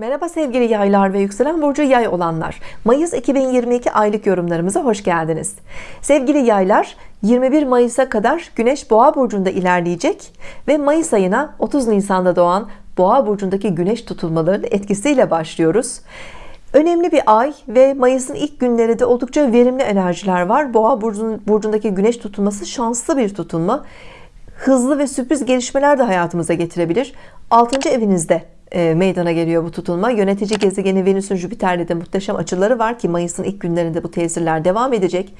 Merhaba sevgili yaylar ve yükselen burcu yay olanlar. Mayıs 2022 aylık yorumlarımıza hoş geldiniz. Sevgili yaylar 21 Mayıs'a kadar Güneş Boğa burcunda ilerleyecek ve Mayıs ayına 30 Nisan'da doğan Boğa burcundaki Güneş tutulmalarının etkisiyle başlıyoruz. Önemli bir ay ve Mayıs'ın ilk günleri de oldukça verimli enerjiler var. Boğa burcundaki Güneş tutulması şanslı bir tutulma. Hızlı ve sürpriz gelişmeler de hayatımıza getirebilir. 6. evinizde meydana geliyor bu tutulma. Yönetici gezegeni Venüs'ün Jüpiter'le de muhteşem açıları var ki Mayıs'ın ilk günlerinde bu tesirler devam edecek.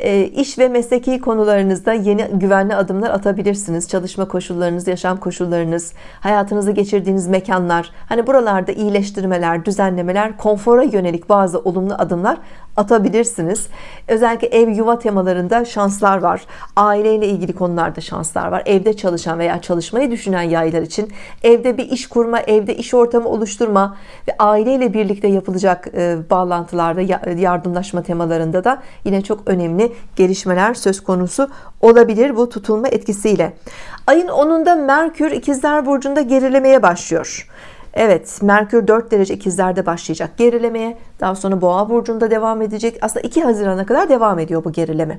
E, iş ve mesleki konularınızda yeni güvenli adımlar atabilirsiniz. Çalışma koşullarınız yaşam koşullarınız hayatınızı geçirdiğiniz mekanlar hani buralarda iyileştirmeler düzenlemeler konfora yönelik bazı olumlu adımlar atabilirsiniz. Özellikle ev yuva temalarında şanslar var. Aileyle ilgili konularda şanslar var. Evde çalışan veya çalışmayı düşünen yaylar için evde bir iş kurma evde iş ortamı oluşturma ve aileyle birlikte yapılacak e, bağlantılarda yardımlaşma temalarında da yine çok önemli gelişmeler söz konusu olabilir bu tutulma etkisiyle. Ayın 10'unda Merkür ikizler burcunda gerilemeye başlıyor Evet Merkür 4 derece ikizlerde başlayacak gerilemeye. Daha sonra boğa burcunda devam edecek. Aslında 2 Haziran'a kadar devam ediyor bu gerileme.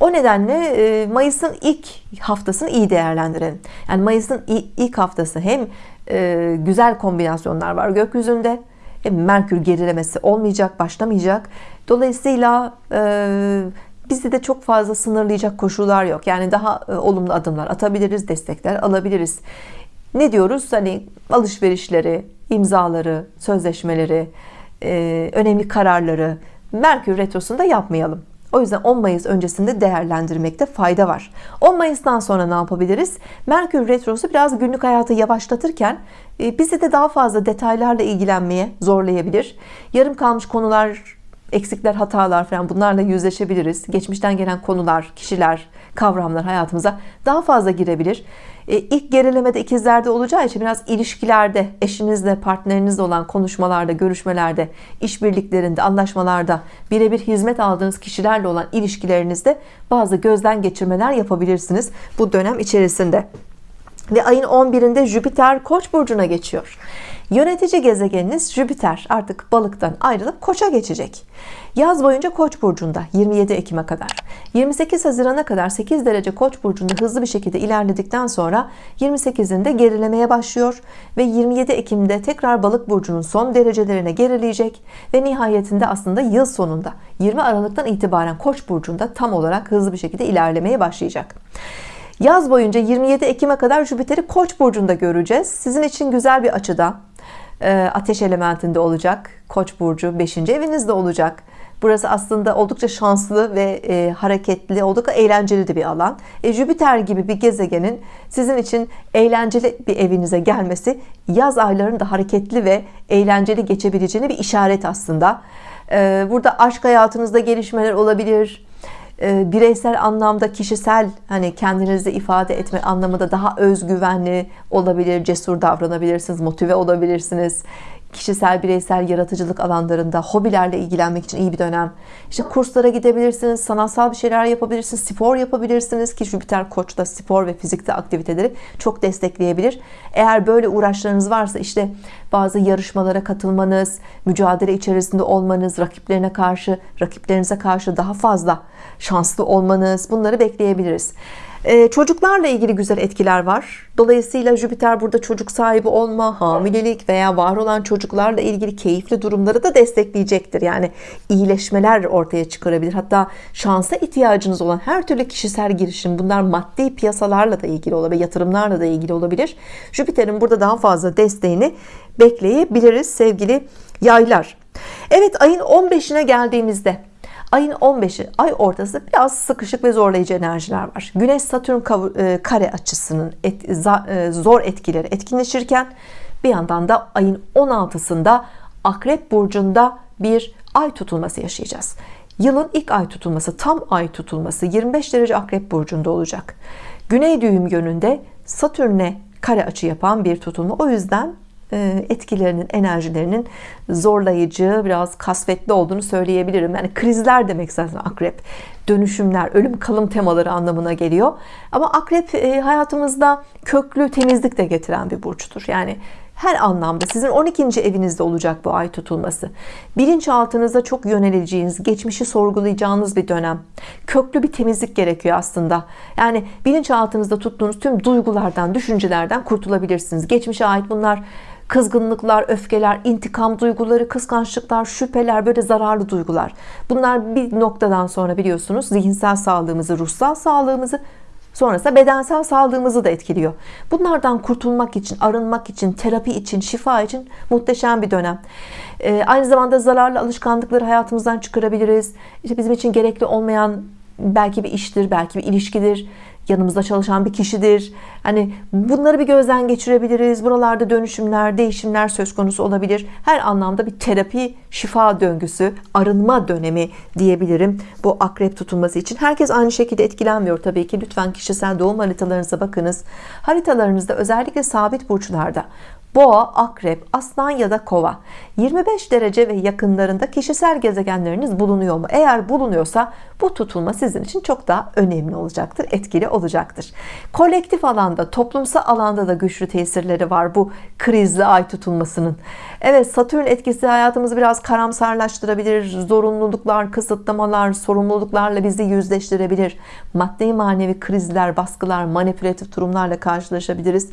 O nedenle e, Mayıs'ın ilk haftasını iyi değerlendirin yani Mayıs'ın ilk haftası hem e, güzel kombinasyonlar var gökyüzünde hem Merkür gerilemesi olmayacak başlamayacak. Dolayısıyla e, bizi de çok fazla sınırlayacak koşullar yok. Yani daha olumlu adımlar atabiliriz destekler alabiliriz ne diyoruz? Hani alışverişleri imzaları sözleşmeleri e, önemli kararları Merkür Retrosu'nda yapmayalım. O yüzden 10 Mayıs öncesinde değerlendirmekte fayda var. 10 Mayıs'tan sonra ne yapabiliriz? Merkür Retrosu biraz günlük hayatı yavaşlatırken e, bizi de daha fazla detaylarla ilgilenmeye zorlayabilir. Yarım kalmış konular eksikler hatalar falan bunlarla yüzleşebiliriz. Geçmişten gelen konular kişiler kavramlar hayatımıza daha fazla girebilir ilk gerilemede ikizlerde olacağı için biraz ilişkilerde eşinizle partnerinizle olan konuşmalarda görüşmelerde işbirliklerinde anlaşmalarda birebir hizmet aldığınız kişilerle olan ilişkilerinizde bazı gözden geçirmeler yapabilirsiniz bu dönem içerisinde. Ve ayın 11'inde Jüpiter Koç burcuna geçiyor Yönetici gezegeniniz Jüpiter artık balıktan ayrılıp koça geçecek. Yaz boyunca koç burcunda 27 Ekim'e kadar. 28 Haziran'a kadar 8 derece koç burcunda hızlı bir şekilde ilerledikten sonra 28'inde gerilemeye başlıyor ve 27 Ekim'de tekrar balık burcunun son derecelerine gerileyecek ve nihayetinde aslında yıl sonunda 20 Aralık'tan itibaren koç burcunda tam olarak hızlı bir şekilde ilerlemeye başlayacak. Yaz boyunca 27 Ekim'e kadar Jüpiter'i Koç burcunda göreceğiz. Sizin için güzel bir açıda ateş elementinde olacak. Koç burcu 5. evinizde olacak. Burası aslında oldukça şanslı ve e, hareketli, oldukça eğlenceli de bir alan. E, Jüpiter gibi bir gezegenin sizin için eğlenceli bir evinize gelmesi yaz aylarında hareketli ve eğlenceli geçebileceğini bir işaret aslında. E, burada aşk hayatınızda gelişmeler olabilir e, bireysel anlamda kişisel hani kendinizi ifade etme anlamında daha özgüvenli olabilir cesur davranabilirsiniz motive olabilirsiniz kişisel bireysel yaratıcılık alanlarında hobilerle ilgilenmek için iyi bir dönem. İşte kurslara gidebilirsiniz sanatsal bir şeyler yapabilirsiniz spor yapabilirsiniz ki Jüpiter koçta spor ve fizikte aktiviteleri çok destekleyebilir. Eğer böyle uğraşlarınız varsa işte bazı yarışmalara katılmanız mücadele içerisinde olmanız rakiplerine karşı rakiplerinize karşı daha fazla şanslı olmanız bunları bekleyebiliriz ee, çocuklarla ilgili güzel etkiler var. Dolayısıyla Jüpiter burada çocuk sahibi olma hamilelik veya var olan çocuklarla ilgili keyifli durumları da destekleyecektir. Yani iyileşmeler ortaya çıkarabilir. Hatta şansa ihtiyacınız olan her türlü kişisel girişim bunlar maddi piyasalarla da ilgili olabilir yatırımlarla da ilgili olabilir. Jüpiter'in burada daha fazla desteğini bekleyebiliriz sevgili yaylar. Evet ayın 15'ine geldiğimizde ayın 15'i ay ortası biraz sıkışık ve zorlayıcı enerjiler var. Güneş Satürn e, kare açısının et, e, zor etkileri etkinleşirken bir yandan da ayın 16'sında Akrep Burcu'nda bir ay tutulması yaşayacağız. Yılın ilk ay tutulması tam ay tutulması 25 derece Akrep Burcu'nda olacak. Güney düğüm yönünde Satürn'e kare açı yapan bir tutulma. O yüzden etkilerinin enerjilerinin zorlayıcı biraz kasvetli olduğunu söyleyebilirim. Yani krizler demek zaten akrep. Dönüşümler ölüm kalım temaları anlamına geliyor. Ama akrep e, hayatımızda köklü temizlik de getiren bir burçtur. Yani her anlamda sizin 12. evinizde olacak bu ay tutulması. Bilinçaltınıza çok yöneleceğiniz geçmişi sorgulayacağınız bir dönem. Köklü bir temizlik gerekiyor aslında. Yani bilinçaltınızda tuttuğunuz tüm duygulardan düşüncelerden kurtulabilirsiniz. Geçmişe ait bunlar kızgınlıklar, öfkeler, intikam duyguları, kıskançlıklar, şüpheler böyle zararlı duygular. Bunlar bir noktadan sonra biliyorsunuz zihinsel sağlığımızı, ruhsal sağlığımızı sonrasında bedensel sağlığımızı da etkiliyor. Bunlardan kurtulmak için, arınmak için, terapi için, şifa için muhteşem bir dönem. Ee, aynı zamanda zararlı alışkanlıkları hayatımızdan çıkarabiliriz. İşte bizim için gerekli olmayan belki bir iştir, belki bir ilişkidir yanımızda çalışan bir kişidir. Hani bunları bir gözden geçirebiliriz. Buralarda dönüşümler değişimler söz konusu olabilir. Her anlamda bir terapi şifa döngüsü arınma dönemi diyebilirim bu akrep tutulması için. Herkes aynı şekilde etkilenmiyor tabii ki. Lütfen kişisel doğum haritalarınıza bakınız. Haritalarınızda özellikle sabit burçlarda Boğa, Akrep, Aslan ya da Kova 25 derece ve yakınlarında kişisel gezegenleriniz bulunuyor mu? Eğer bulunuyorsa bu tutulma sizin için çok daha önemli olacaktır, etkili olacaktır. Kolektif alanda, toplumsal alanda da güçlü tesirleri var bu krizli ay tutulmasının. Evet, Satürn etkisi hayatımızı biraz karamsarlaştırabilir. Zorunluluklar, kısıtlamalar, sorumluluklarla bizi yüzleştirebilir. Maddi manevi krizler, baskılar, manipülatif durumlarla karşılaşabiliriz.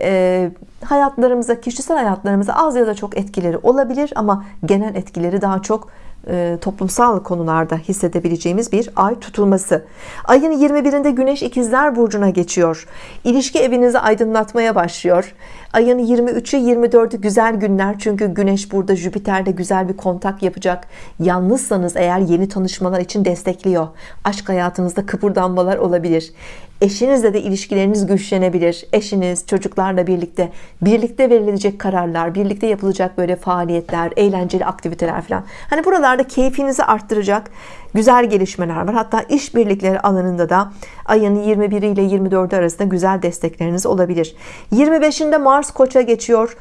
Ee, hayatlarımıza, kişisel hayatlarımıza az ya da çok etkileri olabilir ama genel etkileri daha çok e, toplumsal konularda hissedebileceğimiz bir ay tutulması. Ayın 21'inde Güneş ikizler burcuna geçiyor. İlişki evinizi aydınlatmaya başlıyor. Ayın 23'ü 24'ü güzel günler çünkü Güneş burada Jüpiter'de güzel bir kontak yapacak. Yalnızsanız eğer yeni tanışmalar için destekliyor. Aşk hayatınızda kıpırdanmalar olabilir. Eşinizle de ilişkileriniz güçlenebilir. Eşiniz, çocuklarla birlikte birlikte verilecek kararlar, birlikte yapılacak böyle faaliyetler, eğlenceli aktiviteler falan. Hani buralarda keyfinizi arttıracak güzel gelişmeler var. Hatta işbirlikleri alanında da ayın 21 ile 24 arasında güzel destekleriniz olabilir. 25'inde Mars Koç'a geçiyor.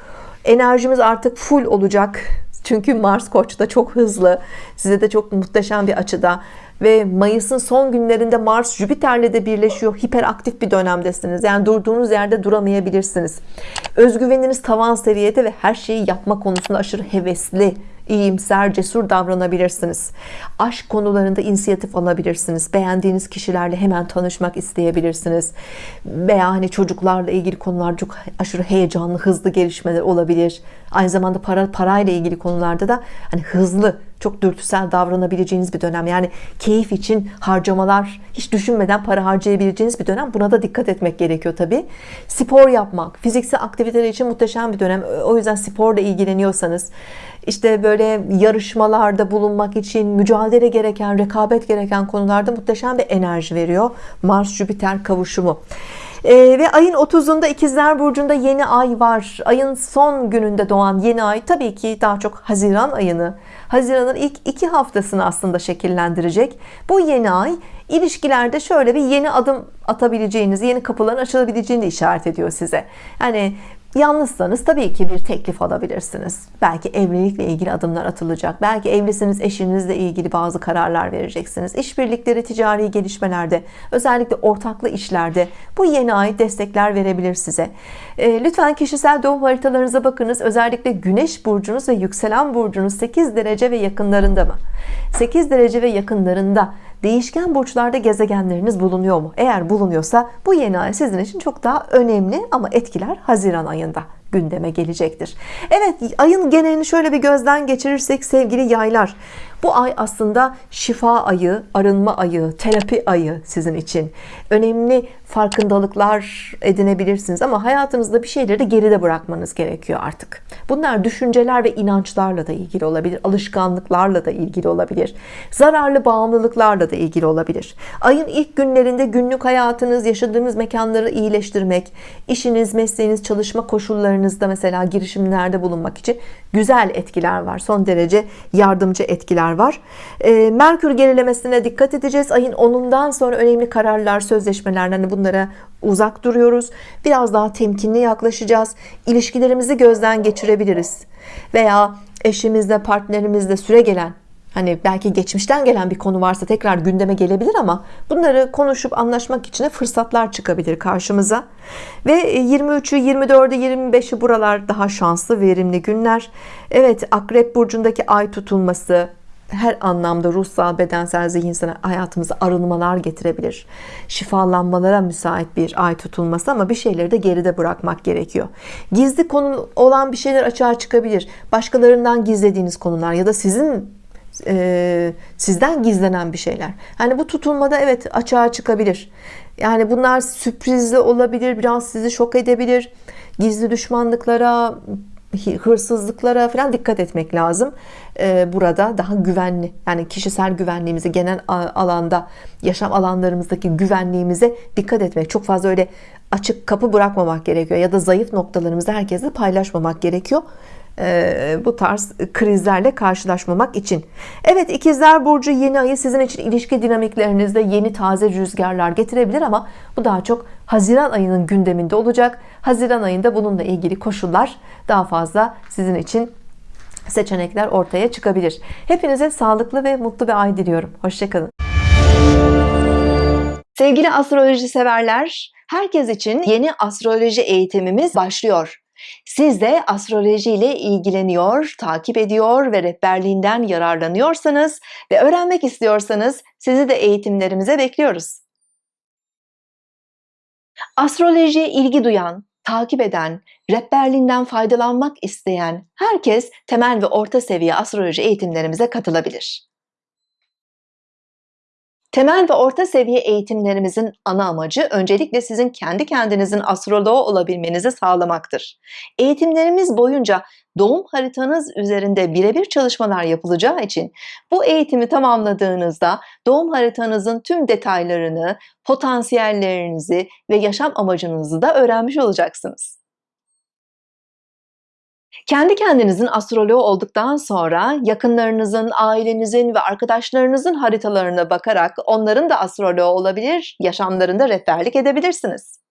Enerjimiz artık full olacak. Çünkü Mars Koç'ta çok hızlı. Size de çok muhteşem bir açıda ve Mayıs'ın son günlerinde Mars Jüpiter'le de birleşiyor hiperaktif bir dönemdesiniz yani durduğunuz yerde duramayabilirsiniz özgüveniniz tavan seviyede ve her şeyi yapma konusunda aşırı hevesli iyimser, cesur davranabilirsiniz. Aşk konularında inisiyatif alabilirsiniz. Beğendiğiniz kişilerle hemen tanışmak isteyebilirsiniz. Veya hani çocuklarla ilgili konular çok aşırı heyecanlı, hızlı gelişmeler olabilir. Aynı zamanda para parayla ilgili konularda da hani hızlı, çok dürtüsel davranabileceğiniz bir dönem. Yani keyif için harcamalar hiç düşünmeden para harcayabileceğiniz bir dönem. Buna da dikkat etmek gerekiyor tabi. Spor yapmak, fiziksel aktiviteler için muhteşem bir dönem. O yüzden sporla ilgileniyorsanız işte böyle yarışmalarda bulunmak için mücadele gereken, rekabet gereken konularda muhteşem bir enerji veriyor. Mars Jüpiter kavuşumu. Ee, ve ayın 30'unda ikizler burcunda yeni ay var ayın son gününde doğan yeni ay tabii ki daha çok Haziran ayını Haziran'ın ilk iki haftasını aslında şekillendirecek. Bu yeni ay ilişkilerde şöyle bir yeni adım atabileceğiniz yeni kapıların açılabileceğini işaret ediyor size. Yani Yalnızsanız tabii ki bir teklif alabilirsiniz. Belki evlilikle ilgili adımlar atılacak. Belki evlisiniz, eşinizle ilgili bazı kararlar vereceksiniz. İşbirlikleri, ticari gelişmelerde, özellikle ortaklı işlerde bu yeni ay destekler verebilir size. E, lütfen kişisel doğum haritalarınıza bakınız. Özellikle Güneş burcunuz ve yükselen burcunuz 8 derece ve yakınlarında mı? 8 derece ve yakınlarında değişken burçlarda gezegenleriniz bulunuyor mu? Eğer bulunuyorsa bu yeni ay sizin için çok daha önemli ama etkiler Haziran ayında gündeme gelecektir. Evet ayın genelini şöyle bir gözden geçirirsek sevgili yaylar bu ay aslında şifa ayı, arınma ayı, terapi ayı sizin için. Önemli farkındalıklar edinebilirsiniz ama hayatınızda bir şeyleri de geride bırakmanız gerekiyor artık. Bunlar düşünceler ve inançlarla da ilgili olabilir, alışkanlıklarla da ilgili olabilir, zararlı bağımlılıklarla da ilgili olabilir. Ayın ilk günlerinde günlük hayatınız, yaşadığınız mekanları iyileştirmek, işiniz, mesleğiniz, çalışma koşullarınızda mesela girişimlerde bulunmak için güzel etkiler var. Son derece yardımcı etkiler var. E, Merkür gerilemesine dikkat edeceğiz. Ayın 10'undan sonra önemli kararlar, sözleşmeler hani bunlara uzak duruyoruz. Biraz daha temkinli yaklaşacağız. İlişkilerimizi gözden geçirebiliriz. Veya eşimizle, partnerimizle süre gelen Hani belki geçmişten gelen bir konu varsa tekrar gündeme gelebilir ama bunları konuşup anlaşmak için de fırsatlar çıkabilir karşımıza. Ve 23'ü, 24'ü, 25'i buralar daha şanslı, verimli günler. Evet, Akrep burcundaki ay tutulması her anlamda ruhsal, bedensel, zihinsel hayatımıza arınmalar getirebilir. Şifalanmalara müsait bir ay tutulması ama bir şeyleri de geride bırakmak gerekiyor. Gizli konu olan bir şeyler açığa çıkabilir. Başkalarından gizlediğiniz konular ya da sizin e, sizden gizlenen bir şeyler. Hani bu tutulmada evet açığa çıkabilir. Yani bunlar sürprizli olabilir, biraz sizi şok edebilir. Gizli düşmanlıklara, hırsızlıklara falan dikkat etmek lazım. Ee, burada daha güvenli yani kişisel güvenliğimizi genel alanda yaşam alanlarımızdaki güvenliğimize dikkat etmek çok fazla öyle açık kapı bırakmamak gerekiyor ya da zayıf noktalarımızı herkesle paylaşmamak gerekiyor ee, bu tarz krizlerle karşılaşmamak için. Evet ikizler burcu yeni ayı sizin için ilişki dinamiklerinizde yeni taze rüzgarlar getirebilir ama bu daha çok Haziran ayının gündeminde olacak. Haziran ayında bununla ilgili koşullar daha fazla sizin için seçenekler ortaya çıkabilir. Hepinize sağlıklı ve mutlu bir ay diliyorum. Hoşçakalın. Sevgili astroloji severler herkes için yeni astroloji eğitimimiz başlıyor siz de astroloji ile ilgileniyor, takip ediyor ve rehberliğinden yararlanıyorsanız ve öğrenmek istiyorsanız sizi de eğitimlerimize bekliyoruz. Astrolojiye ilgi duyan, takip eden, rehberliğinden faydalanmak isteyen herkes temel ve orta seviye astroloji eğitimlerimize katılabilir. Temel ve orta seviye eğitimlerimizin ana amacı öncelikle sizin kendi kendinizin astroloğu olabilmenizi sağlamaktır. Eğitimlerimiz boyunca doğum haritanız üzerinde birebir çalışmalar yapılacağı için bu eğitimi tamamladığınızda doğum haritanızın tüm detaylarını, potansiyellerinizi ve yaşam amacınızı da öğrenmiş olacaksınız. Kendi kendinizin astroloğu olduktan sonra yakınlarınızın, ailenizin ve arkadaşlarınızın haritalarına bakarak onların da astroloğu olabilir, yaşamlarında rehberlik edebilirsiniz.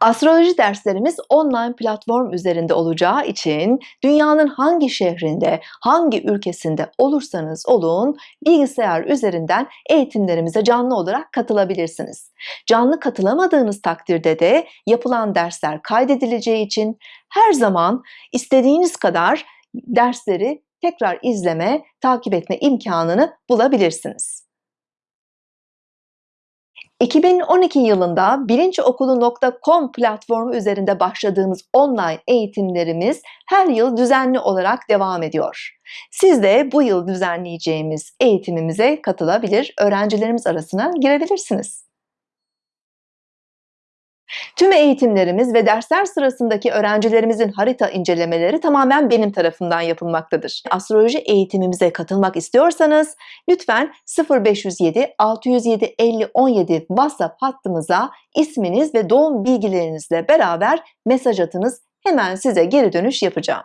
Astroloji derslerimiz online platform üzerinde olacağı için dünyanın hangi şehrinde, hangi ülkesinde olursanız olun bilgisayar üzerinden eğitimlerimize canlı olarak katılabilirsiniz. Canlı katılamadığınız takdirde de yapılan dersler kaydedileceği için her zaman istediğiniz kadar dersleri tekrar izleme, takip etme imkanını bulabilirsiniz. 2012 yılında bilinçokulu.com platformu üzerinde başladığımız online eğitimlerimiz her yıl düzenli olarak devam ediyor. Siz de bu yıl düzenleyeceğimiz eğitimimize katılabilir, öğrencilerimiz arasına girebilirsiniz. Tüm eğitimlerimiz ve dersler sırasındaki öğrencilerimizin harita incelemeleri tamamen benim tarafından yapılmaktadır. Astroloji eğitimimize katılmak istiyorsanız lütfen 0507 607 50 17 WhatsApp hattımıza isminiz ve doğum bilgilerinizle beraber mesaj atınız. Hemen size geri dönüş yapacağım.